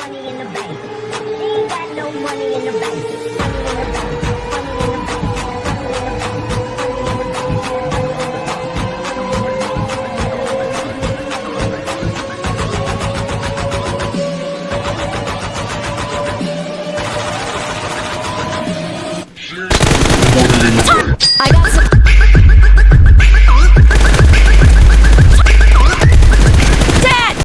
money in the bank. She ain't got no money in the bank.